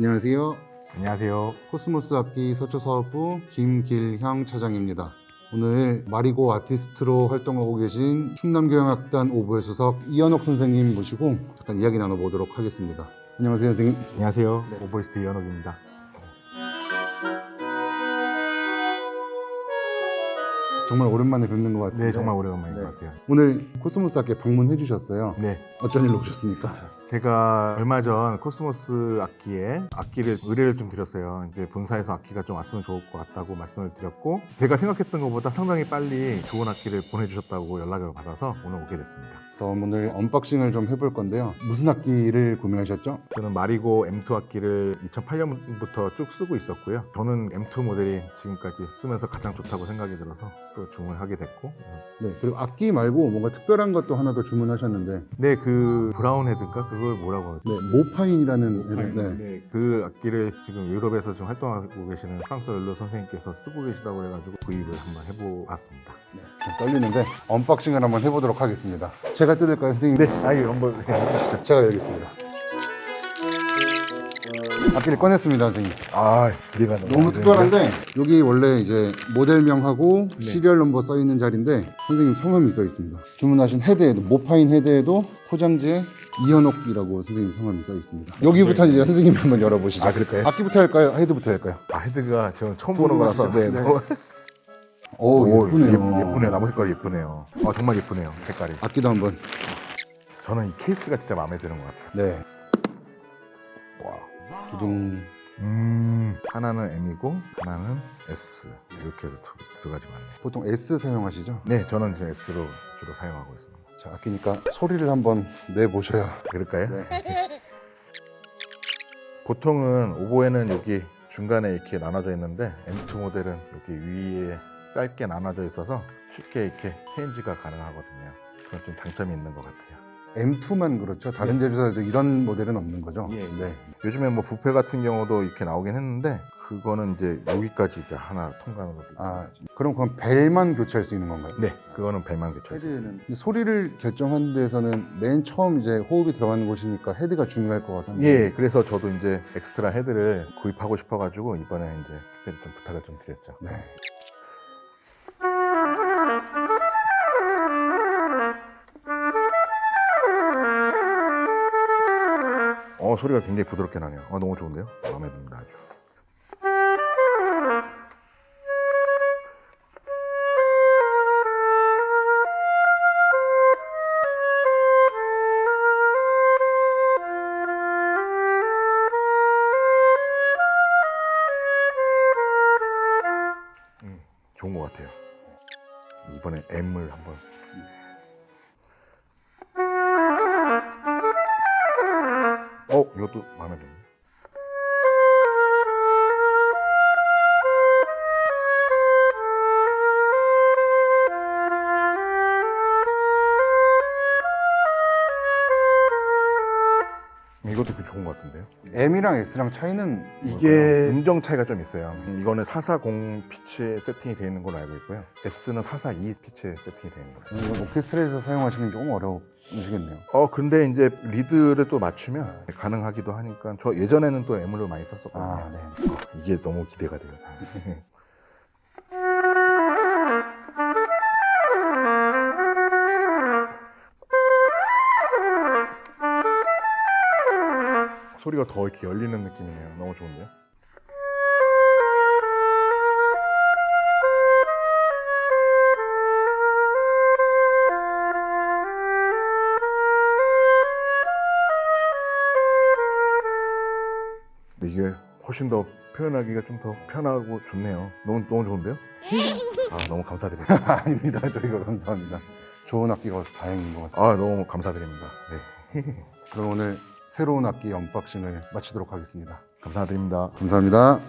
안녕하세요. 안녕하세요. 코스모스 악기 서초사업부 김길형 차장입니다. 오늘 마리고 아티스트로 활동하고 계신 충남교향악단 오보에 수석 이현옥 선생님 모시고 잠깐 이야기 나눠보도록 하겠습니다. 안녕하세요, 선생님. 안녕하세요. 오보이스트 이현옥입니다. 정말 오랜만에 뵙는 것 같아요. 네, 정말 오래간만인 네. 것 같아요. 오늘 코스모스 악기에 방문해 주셨어요. 네, 어쩐 일로 오셨습니까? 제가 얼마 전 코스모스 악기에 악기를 의뢰를 좀 드렸어요. 이제 본사에서 악기가 좀 왔으면 좋을 것 같다고 말씀을 드렸고 제가 생각했던 것보다 상당히 빨리 좋은 악기를 보내주셨다고 연락을 받아서 오늘 오게 됐습니다. 그럼 오늘 unboxing을 좀 해볼 건데요. 무슨 악기를 구매하셨죠? 저는 마리고 M2 악기를 2008년부터 쭉 쓰고 있었고요. 저는 M2 모델이 지금까지 쓰면서 가장 좋다고 생각이 들어서 또 주문을 하게 됐고 네, 그리고 악기 말고 뭔가 특별한 것도 하나 더 주문하셨는데 네, 그 브라운 헤드인가? 그걸 뭐라고 하죠? 네, 모파인이라는 애를- 네. 네, 그 악기를 지금 유럽에서 지금 활동하고 계시는 프랑수아 를뢰 선생님께서 쓰고 계시다고 해가지고 구입을 한번 해보았습니다. 좀 떨리는데 unboxing을 한번 해보도록 하겠습니다. 제가 뜯을까요, 선생님? 네, 아유 한번 해주시죠. 제가 열겠습니다. 악기를 꺼냈습니다, 선생님. 아, 기대가 너무 특별한데 여기 원래 이제 모델명하고 네. serial number 써 있는 자리인데 선생님 성함이 써 있습니다. 주문하신 헤드에도 모파인 헤드에도 포장지에 이현옥이라고 선생님 성함이 써 있습니다. 여기부터 이제 선생님이 한번 열어보시죠. 아, 그럴까요? 악기부터 할까요? 헤드부터 할까요? 아, 헤드가 지금 처음 보는 거라서 네, 네. 너무- 오, 오, 예쁘네요. 예- 예쁘네요. 나무 색깔이 예쁘네요. 아, 정말 예쁘네요. 색깔이. 악기도 한번. 저는 이 케이스가 진짜 마음에 드는 것 같아요. 네. 와. 두둥. 음, 하나는 M이고 하나는 S 이렇게 해서 두, 두 가지가 있네요. 보통 S 사용하시죠? 네, 저는 지금 S로 주로 사용하고 있습니다. 자, 악기니까 소리를 한번 내보셔야. 그럴까요? 네. 보통은 오보에는 여기 중간에 이렇게 나눠져 있는데 M2 모델은 여기 위에 짧게 나눠져 있어서 쉽게 이렇게 체인지가 가능하거든요. 그건 좀 장점이 있는 것 같아요. M2만 그렇죠. 다른 네. 제조사에도 이런 모델은 없는 거죠? 예, 예. 네. 요즘에 뭐 부페 같은 경우도 이렇게 나오긴 했는데 그거는 이제 여기까지 이렇게 하나 통관으로. 아, 그럼 그건 벨만 교체할 수 있는 건가요? 네, 그거는 벨만 교체할 수 있어요. 소리를 결정하는 데서는 맨 처음 이제 호흡이 들어가는 곳이니까 헤드가 중요할 것 같은데. 예, 그래서 저도 이제 엑스트라 헤드를 구입하고 싶어가지고 이번에 이제 특별히 좀 부탁을 좀 드렸죠. 네. 어 소리가 굉장히 부드럽게 나네요. 어, 너무 좋은데요? 마음에 듭니다 아주. 음, 좋은 것 같아요. 이번에 M을 한번. 어, 이것도 마음에 드네. 이것도 그 좋은 것 같은데요? M이랑 S랑 차이는 이게 음정 차이가 좀 있어요. 이거는 440 피치에 세팅이 되어 있는 걸로 알고 있고요. S는 442 피치에 세팅이 되어 있는 거예요. 이건 오케스트라에서 사용하시면 조금 어려우시겠네요. 어 근데 이제 리드를 또 맞추면 가능하기도 하니까 저 예전에는 또 M을 많이 썼었거든요. 아, 네. 어, 이게 너무 기대가 돼요. 소리가 더 이렇게 열리는 느낌이네요. 너무 좋은데요? 이게 훨씬 더 표현하기가 좀 더 편하고 좋네요. 너무 너무 좋은데요? 아 너무 감사드립니다. 아닙니다. 저희가 감사합니다. 좋은 악기가 와서 다행인 것 같습니다. 아 너무 감사드립니다. 네 그럼 오늘 새로운 악기 언박싱을 마치도록 하겠습니다. 감사드립니다. 감사합니다.